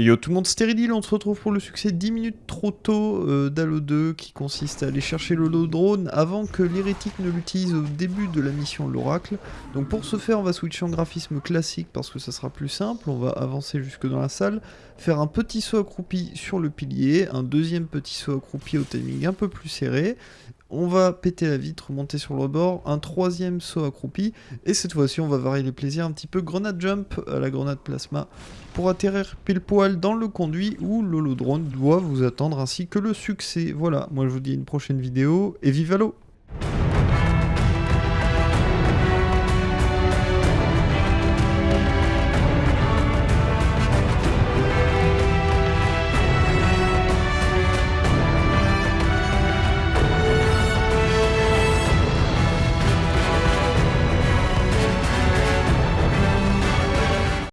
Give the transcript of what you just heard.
Yo tout le monde, Stéridil, on se retrouve pour le succès 10 minutes trop tôt euh, d'Halo 2 qui consiste à aller chercher le drone avant que l'hérétique ne l'utilise au début de la mission l'oracle. Donc pour ce faire on va switcher en graphisme classique parce que ça sera plus simple, on va avancer jusque dans la salle, faire un petit saut accroupi sur le pilier, un deuxième petit saut accroupi au timing un peu plus serré, on va péter la vitre, monter sur le bord, un troisième saut accroupi, et cette fois-ci on va varier les plaisirs un petit peu grenade jump à la grenade plasma pour atterrir pile poil dans le conduit où l'holodrone doit vous attendre ainsi que le succès. Voilà, moi je vous dis une prochaine vidéo et vive l'eau